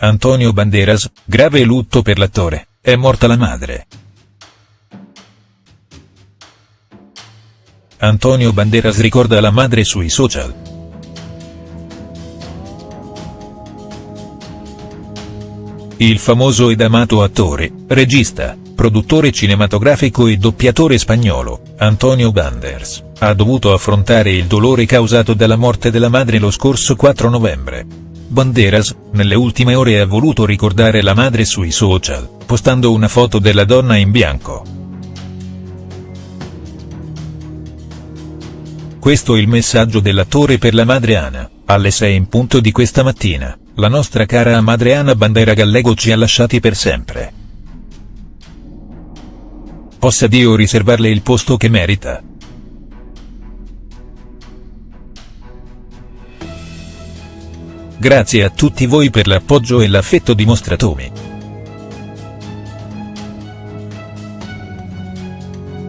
Antonio Banderas, grave lutto per l'attore, è morta la madre. Antonio Banderas ricorda la madre sui social. Il famoso ed amato attore, regista, produttore cinematografico e doppiatore spagnolo, Antonio Banderas, ha dovuto affrontare il dolore causato dalla morte della madre lo scorso 4 novembre. Banderas, nelle ultime ore ha voluto ricordare la madre sui social, postando una foto della donna in bianco. Questo il messaggio dell'attore per la madre Ana, alle 6 in punto di questa mattina, la nostra cara madre Ana Bandera Gallego ci ha lasciati per sempre. Possa Dio riservarle il posto che merita. Grazie a tutti voi per l'appoggio e l'affetto dimostratomi.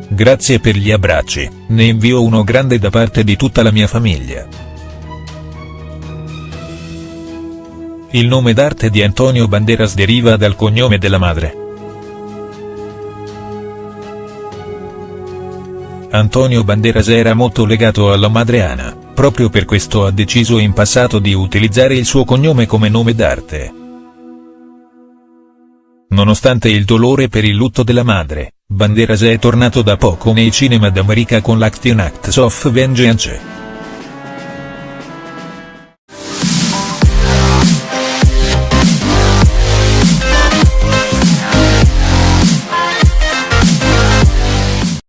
Grazie per gli abbracci, ne invio uno grande da parte di tutta la mia famiglia. Il nome d'arte di Antonio Banderas deriva dal cognome della madre. Antonio Banderas era molto legato alla madre Ana, proprio per questo ha deciso in passato di utilizzare il suo cognome come nome d'arte. Nonostante il dolore per il lutto della madre, Banderas è tornato da poco nei cinema d'America con l'Action Acts of Vengeance.